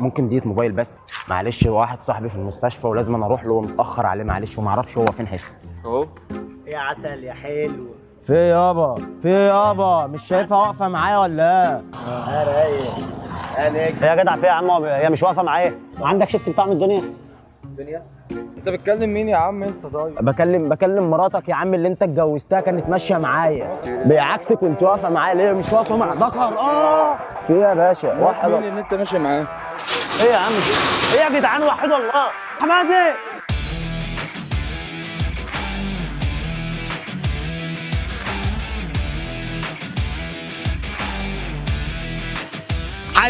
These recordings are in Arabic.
ممكن ديت موبايل بس. معلش واحد صاحبي في المستشفى ولازم أنا أروح له متأخر عليه معلش وما أعرفش هو فين حتة. أهو. يا عسل يا حلو. في يابا في يابا مش شايفها واقفة معايا ولا إيه؟ يا رايق. يا نجم. يا جدع في يا عم هي مش واقفة معايا. عندك شيبسي بطعم الدنيا؟ الدنيا؟ انت بتكلم مين يا عم انت طيب؟ بكلم بكلم مراتك يا عم اللي انت اتجوزتها كانت ماشية معايا. بعكسك وانت واقفة معايا ليه مش واقفة مع ذكر؟ آه! في إيه يا باشا؟ واحد مين اللي انت ماشي معاه؟ إيه يا عم؟ إيه يا جدعان؟ وحد الله حمادي!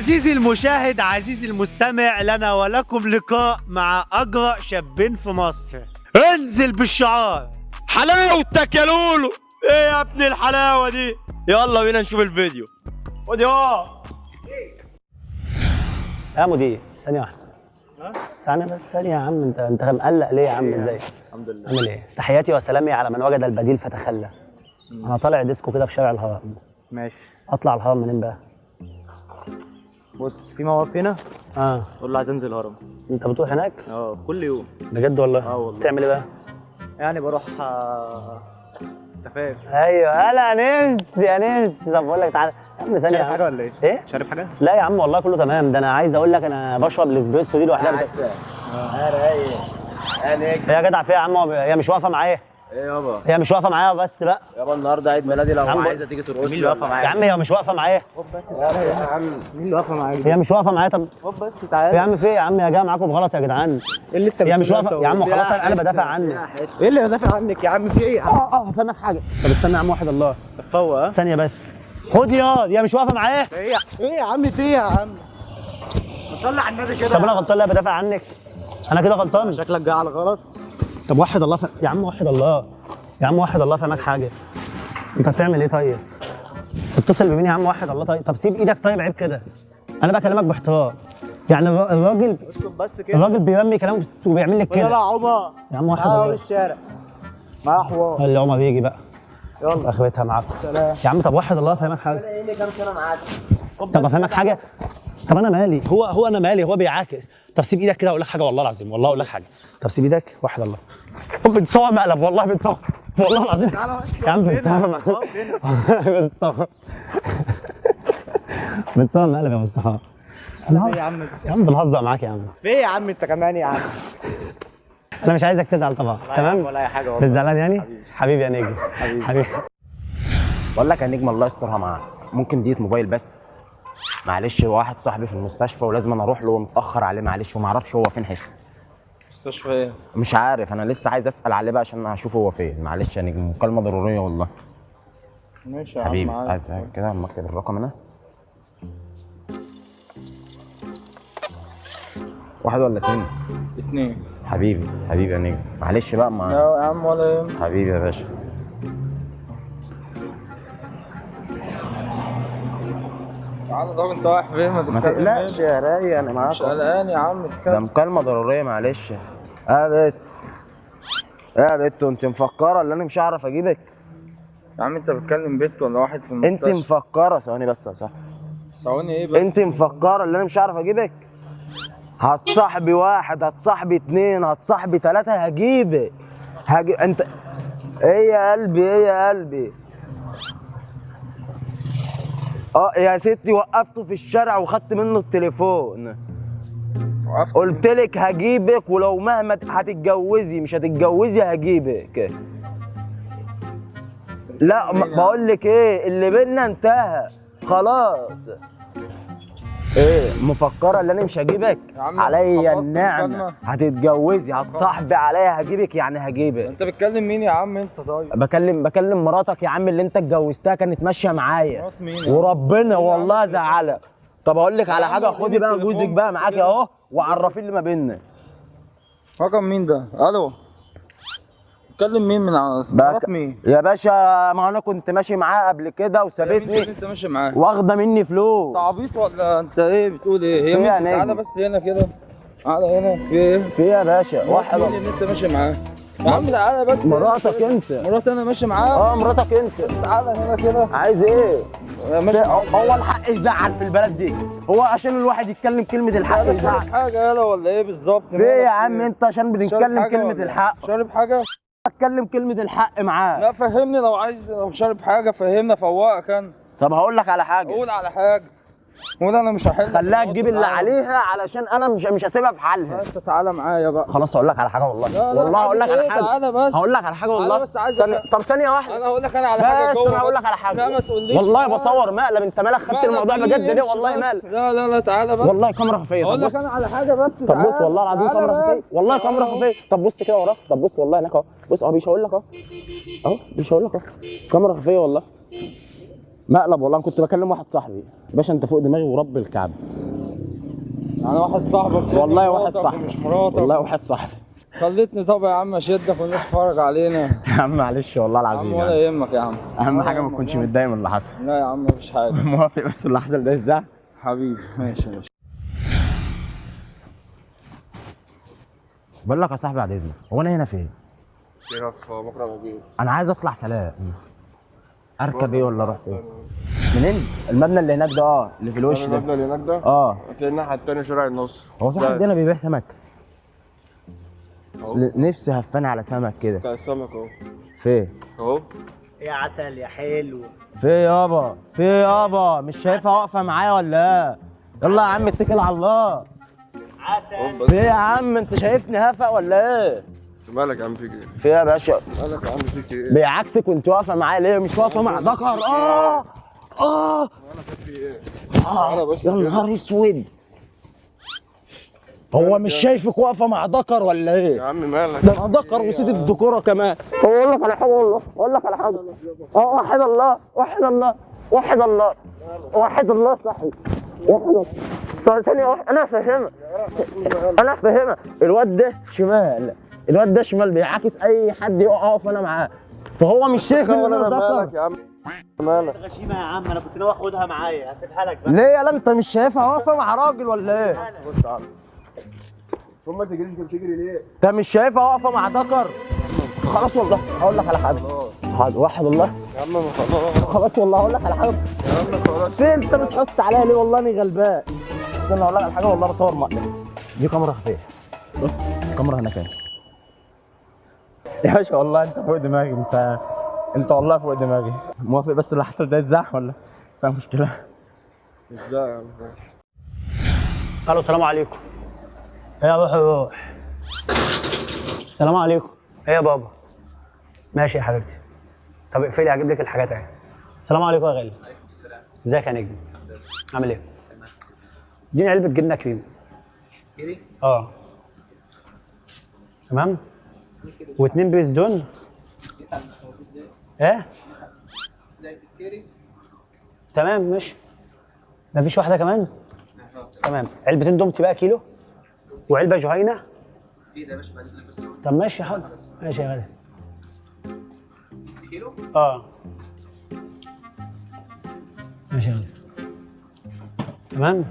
عزيزي المشاهد عزيزي المستمع لنا ولكم لقاء مع أجرأ شابين في مصر. انزل بالشعار. حلاوتك يا لولو. إيه يا ابن الحلاوة دي؟ يلا بينا نشوف الفيديو. خد يا يا مدير ثانية واحدة. ثانية بس ثانية يا عم. انت انت مقلق ليه يا عم؟ إزاي؟ الحمد لله. عامل إيه؟ تحياتي وسلامي على من وجد البديل فتخلى. أنا طالع ديسكو كده في شارع الهرم. ماشي. اطلع الهرم منين بقى؟ بص في موقف هنا. آه. قول له عايز أنزل هرم. أنت بتروح هناك؟ آه كل يوم. بجد والله؟ آه والله. تعمل إيه بقى؟ يعني بروح آه، انت فاهم أيوه. هلا نمس يا نمس طب بقول لك تعالى يا عم ثانية. يا. حاجة ولا إيه؟ إيه؟ شارب حاجة؟ لا يا عم والله كله تمام. ده أنا عايز أقول لك أنا بشرب الإسبريسو دي لوحدها. عسل يا رايق يا نجم يا جدع في يا عم هي مش واقفة معايا. إيه يابا؟ هي مش واقفة معايا بس بقى يابا النهارده عيد ميلادي لو يا عايزة تيجي ترقص مين اللي واقفة يا عم هي مش واقفة معايا. يا عم. مين اللي واقفة معاك هي مش واقفة معايا. طب خد بس يا تعالى عم في إيه؟ يا عم يا جاية معاكم بغلط يا جدعان. إيه اللي أنت هي مش بتقوله واقفه يا عم؟ خلاص أنا بدافع عنك. إيه اللي بدافع عنك يا عم؟ في إيه يا عم؟ آه آه هفهمك حاجة. طب استنى يا عم واحد الله. فوق؟ ثانية بس. خد يا هي مش واقفة معايا؟ إيه يا إيه يا عم في إيه يا عم؟ صلي على النبي كده. طب أنا غلطان لا بدافع عنك. أنا كده غلطان. شكلك جاي على غلط طب وحد الله ف... يا عم وحد الله. يا عم وحد الله فهمك حاجة. انت بتعمل إيه طيب؟ اتصل بمين يا عم وحد الله طيب؟ طب سيب إيدك طيب عيب كده. أنا بكلمك باحترام يعني الر- الراجل اسكت بس كده. الراجل بيرمي كلامه وبيعمل لك يلا يا كده عمر. يا عم تعالى الله. الشارع. معاه حوار. اللي عمر بيجي بقى. يلا. اخرتها معاكم. سلام. يا عم طب وحد الله فهمك حاجة. إيه اللي كام سنه معاك طب افهمك حاجة. طب أنا مالي؟ هو هو أنا مالي هو بيعاكس. طب سيب إيدك كده أقول لك حاجة والله العظيم والله أقول لك حاجة. طب سيب إيدك وحد الله. طب بتصور مقلب والله بتصور والله العظيم. يا عم بتصور مقلب. بتصور بتصور مقلب يا مصطفى. إيه يا عم؟ يا عم بنهزر معاك يا عم. في إيه يا عم انت كمان يا عم؟ أنا مش عايزك تزعل طبعا. تمام؟ ولا أي حاجة والله. مش زعلان يعني حبيبي يا نجم. حبيبي. حبيبي. بقول لك يا نجم الله يسترها معاك. ممكن ديت موبايل بس؟ معلش واحد صاحبي في المستشفى ولازم أنا أروح له متأخر عليه معلش وما أعرفش هو فين حتة مستشفى إيه؟ مش عارف أنا لسه عايز أسأل عليه بقى عشان هشوف هو فين. معلش نجم مكالمة ضرورية والله. ماشي يا عم حبيبي كده؟ أما أكتب الرقم هنا. واحد ولا اتنين؟ اتنين. حبيبي حبيبي يا نجم. معلش بقى ما لا يا عم ولا يهمك. حبيبي يا باشا. تعالى طب أنت رايح فين؟ ما تقلقش يا راي أنا معاك مش قلقان يا عم ده اتكلم. مكالمة ضرورية معلش. يا بت يا بت أنت مفكرة ان أنا مش هعرف أجيبك؟ يا عم أنت بتكلم بنت ولا واحد في أنت المستشفى؟ مفكرة ثواني بس يا صاحبي ثواني إيه بس؟ أنت مفكرة ان أنا مش هعرف أجيبك؟ هتصاحبي واحد هتصاحبي اتنين هتصاحبي تلاتة هجيبك. هجي انت إيه يا قلبي إيه يا قلبي؟ آه يا ستي وقفته في الشارع وخدت منه التليفون. قلت لك هجيبك ولو مهما هتتجوزي مش هتتجوزي هجيبك. لا يا بقول لك إيه اللي بينا انتهى. خلاص. إيه مفكرة ان أنا مش هجيبك؟ عليا النعمة؟ هتتجوزي هتصاحبي عليا هجيبك يعني هجيبك. انت بتكلم مين يا عم انت طيب؟ بكلم بكلم مراتك يا عم اللي انت اتجوزتها كانت ماشية معايا؟ وربنا والله؟ زعلك طب أقول لك على حاجة خدي بقى جوزك بقى معاكي. أهو وعرفي اللي ما بيننا. رقم مين ده؟ ألو. بتكلم مين من مرات مين؟ يا باشا ما أنا كنت ماشي معاها قبل كده وسابتني. أنت ماشي معاه؟ واخدة مني فلوس. أنت عبيط ولا أنت إيه بتقول إيه؟ هي تعالى. بس هنا كده. تعالى هنا. في إيه؟ في إيه يا باشا؟ واحد اللي أنت ماشي معاه. يا عم تعالى بس. مراتك أنت. مراتي أنا ماشي معاها. آه مراتك أنت. تعالى هنا كده. عايز إيه؟ ماشي هو الحق يزعل في البلد دي. هو عشان الواحد يتكلم كلمة الحق يزعل. حاجة يلا ولا إيه بالظبط؟ إيه يا عم أنت عشان بنتكلم ولا إيه؟ الحق؟ شارب حاجة؟ أتكلم كلمة الحق معاه لا فهمني لو عايز لو شارب حاجة فهمنا فوقك أنا. طب هقول لك على حاجة. قول على حاجة. قول أنا مش هحل. خليها تجيب اللي عليها علشان أنا مش مش هسيبها في حالها. انت تعالى معايا بقى خلاص هقول لك على حاجة والله. لا، لا، والله هقول لك على؟ حاجة. تعالى بس. هقول لك على تعالى والله. بس عايز أفهم. طب ثانية واحدة. أنا هقول لك أنا على حاجة بس أنا هقول. لك على حاجة. لا ما تقوليش. والله. بصور مقلب. أنت مالك خدت الموضوع؟ بجد ليه والله. مالك. لا لا لا تعالى بس. والله كاميرا خفية. هقول لك أنا على حاجة بس طب. بص والله العظيم كاميرا بس. خفية. والله كاميرا. خفية. طب بص كده وراك. طب بص والله هناك أهو. بص أهو بيشاور لك أهو. أهو بيشاور لك أهو. كاميرا خفية والله. مقلب والله. أنا كنت بكلم واحد صاحبي. باشا أنت فوق دماغي ورب الكعبة. يعني واحد صاحبك. والله واحد صاحبي. ومش مراتك. والله واحد صاحبي. خليتني طب يا عم أشدك والناس تتفرج علينا. يا عم معلش والله العظيم ولا يعني. يهمك يا عم. أهم حاجة ما. تكونش متضايق من اللي حصل. لا يا عم مفيش حاجة. موافق بس اللي حصل ده إزاي؟ حبيبي ماشي ماشي. بقول لك يا صاحبي بعد إذنك هو أنا هنا فين؟ في مكرم الجيش أنا عايز أطلع سلام. اركب إيه ولا أروح فين؟ منين؟ المبنى اللي هناك ده آه اللي في الوش ده. المبنى اللي هناك ده؟ آه. هتلاقي الناحية التانية شارع النصر هو في حد هنا بيبيع سمك؟ نفسي هفاني على سمك كده. بتاع السمك أهو. فين؟ أهو. يا عسل يا حلو في يابا في يابا مش شايفها واقفة معايا ولا إيه؟ يلا يا عم اتكل على الله. عسل. في يا عم؟ أنت شايفني هفق ولا إيه؟ مالك يا عم فيك إيه؟ في يا باشا؟ مالك يا عم فيك إيه؟ بيعكسك وانت واقفة معايا ليه؟ مش واقفة مع ذكر. آه! آه! مالك في إيه؟ بس يا. نهار اسود! هو مش شايفك واقفة مع ذكر ولا يا إيه؟ عم مالك؟ ده أنا ذكر وسيد الذكورة كمان. هو أقول لك على حاجة والله. أقول لك على حاجة. آه وحد الله وحد الله وحد الله. وحد الله صحي. وحد الله. طب ثانية واحدة أنا فاهمها أنا فاهمها الواد ده شمال. الواد ده شمال بيعاكس أي حد يقف أنا معاه. فهو مش شايف أنا أنا مالك يا عم؟ مالك؟ غشيمة يا عم أنا كنت ناوي أخدها معايا هسيبها لك بقى. ليه يا أنت مش شايفها واقفة مع راجل ولا إيه؟ بص تعالى ثم تجري انت بتجري ليه؟ أنت مش شايفها واقفة مع ذكر خلاص والله هقول لك على حاجة. حاضر واحد والله. يا عم خلاص خلاص والله هقول لك على حاجة. يا عم خلاص فين؟ أنت بتحط عليا ليه؟ والله اني غلبان. استنى أقول لك على حاجة والله بصور مقلب دي كاميرا خفيه بص الكاميرا هنا كام يا باشا والله انت فوق دماغي انت انت والله فوق دماغي. موافق بس اللي حصل ده ازاح ولا؟ فاهم مشكلة. إزاي؟ ألو السلام عليكم. إيه يا روح روح السلام عليكم. إيه يا بابا؟ ماشي يا حبيبتي. طب اقفلي هجيب لك الحاجات اهي. السلام عليكم يا غالي. ازيك يا نجم؟ عامل إيه؟ اديني علبة جبنة كريم. كريم؟ آه. تمام؟ واتنين بيس دون؟ إيه؟ تمام ماشي. مفيش واحدة كمان؟ تمام. علبتين دومتي بقى كيلو. وعلبة جهينة. إيه ده يا باشا بعد اذنك بس طب ماشي حاضر. ماشي يا غالي. كيلو؟ آه. ماشي يا غالي. تمام؟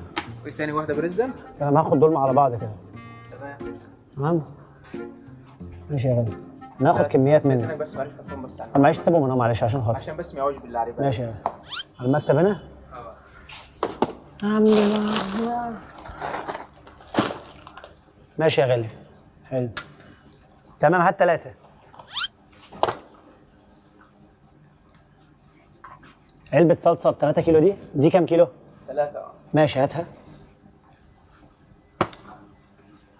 وإيه تاني؟ واحدة بريزدنت تمام هاخد دول على بعض كده. تمام. تمام؟ ماشي يا غالي. ناخد كميات منه. بس معلش حطهم بس طب معلش سيبهم هنا معلش عشان خاطر. عشان بس ما يقعوش بالله عليك. ماشي يا غالي. على المكتب هنا؟ آه الحمد لله. ماشي يا غالي. حلو. تمام هات ثلاثة علبة صلصة 3 كيلو دي؟ دي كام كيلو؟ ثلاثة آه ماشي هاتها.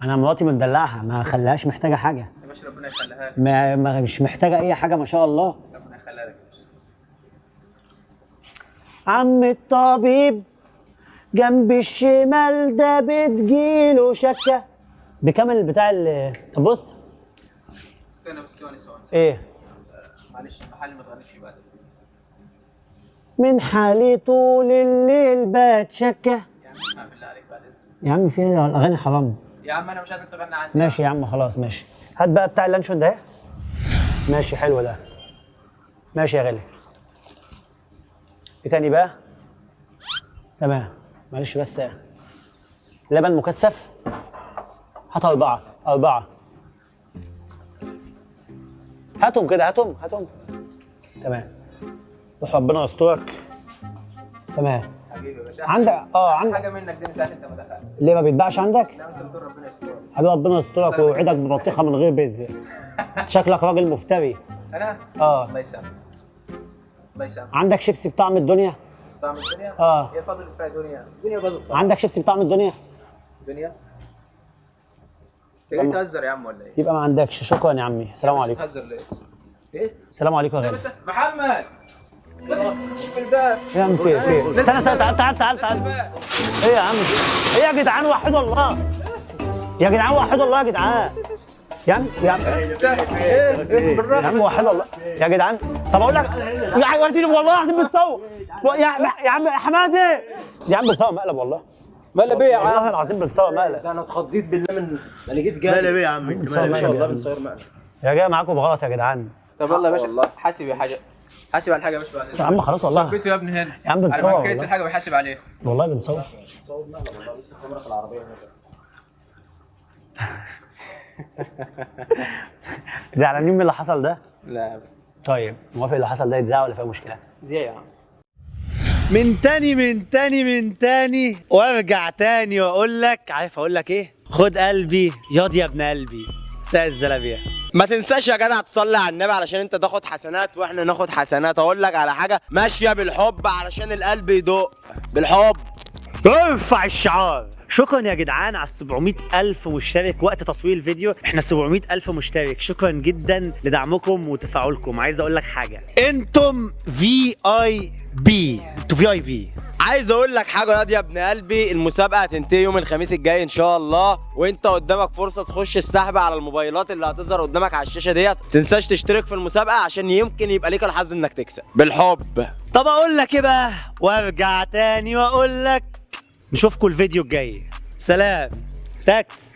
أنا مراتي مدلعها ما خليهاش محتاجة حاجة. باشا ربنا يخليها لك. ما ما- مش محتاجة أي حاجة ما شاء الله. ربنا يخليها لك عم الطبيب جنب الشمال ده بتجيله شكة. بكام البتاع اللي طب بص. استنى بس ثواني ثواني. إيه؟ معلش المحل ما تغنيش بعد من حالي طول الليل بتشكى يا عم اسمع بالله عليك بعد إذنك. يا عم في؟ الاغاني حرام. يا عم أنا مش عايزك تغني عندي. ماشي يا عم خلاص ماشي. هات بقى بتاع اللانشون ده. ماشي حلو ده. ماشي يا غالي. إيه تاني بقى؟ تمام معلش بس. لبن مكثف. هات أربعة. أربعة. هاتهم كده هاتهم هاتهم. تمام. روح ربنا يسترك. تمام. حبيبي يا باشا. عندك آه عندك. حاجة منك دي من ساعه انت ما دخلت. ليه ما بيتباعش عندك؟ لا انت بتقول ربنا يستر حبيبي ربنا يسترك ويوعدك ببطيخة من غير بذر. شكلك راجل مفتري. أنا؟ آه. الله يسامحك. الله يسامحك. عندك شيبسي بطعم الدنيا؟ طعم الدنيا؟ آه. يا فضل بتاع الدنيا الدنيا باظت. عندك شيبسي بطعم الدنيا؟ الدنيا انت جاي تهزر يا عم ولا إيه؟ يبقى ما عندكش. شكرا يا عمي. السلام عليكم. بتهزر ليه؟ إيه؟ السلام عليكم يا غالي محمد! في الباب يا عم في في استنى استنى تعال تعال تعال تعال. إيه يا عم إيه يا جدعان وحدوا الله يا جدعان وحدوا الله يا جدعان. يا عم يا عم يا عم وحدوا الله يا جدعان. طب أقول لك يا عم وديني والله العظيم بتصور. يا يا عم يا حمادي يا عم بتصور مقلب والله. مقلب إيه يا والله عم؟ العظيم بتصور مقلب. أنا اتخضيت بالله من ما لقيت جاي. مقلب إيه يا عم مقلب مقلب والله يا بنصير مقلب. يا جاي معاكم بغلط يا جدعان. طب يلا يا باشا. حاسب يا حاجة. حاسب على الحاجة يا باشا بعد يا عم خلاص والله. صبيته يا ابني هنا يا عم بنصور على ما كيس والله. الحاجة ويحاسب عليه. والله بنصور زعلانين من اللي حصل ده؟ لا. طيب موافق اللي حصل ده يتذاع ولا فيها مشكلة؟ زي يا عم من تاني من تاني من تاني وارجع تاني وأقول لك عارف أقول لك إيه؟ خد قلبي ياض يا ابن قلبي. ساق الزلابية. ما تنساش يا جدع تصلي على النبي علشان انت تاخد حسنات وإحنا ناخد حسنات. أقول لك على حاجة ماشية بالحب علشان القلب يدق بالحب. ارفع الشعار. شكرا يا جدعان على 700 ألف مشترك وقت تصوير الفيديو. إحنا 700 ألف مشترك. شكرا جدا لدعمكم وتفاعلكم. عايز أقول لك حاجة. أنتم VIP أنتوا VIP عايز أقول لك حاجة ياض يا ابن قلبي المسابقه هتنتهي يوم الخميس الجاي إن شاء الله وإنت قدامك فرصة تخش السحب على الموبايلات اللي هتظهر قدامك على الشاشة ديت. تنساش تشترك في المسابقة عشان يمكن يبقى ليك الحظ إنك تكسب. بالحب. طب أقول لك إيه بقى؟ وأرجع تاني وأقول لك نشوفكم الفيديو الجاي. سلام. تاكس.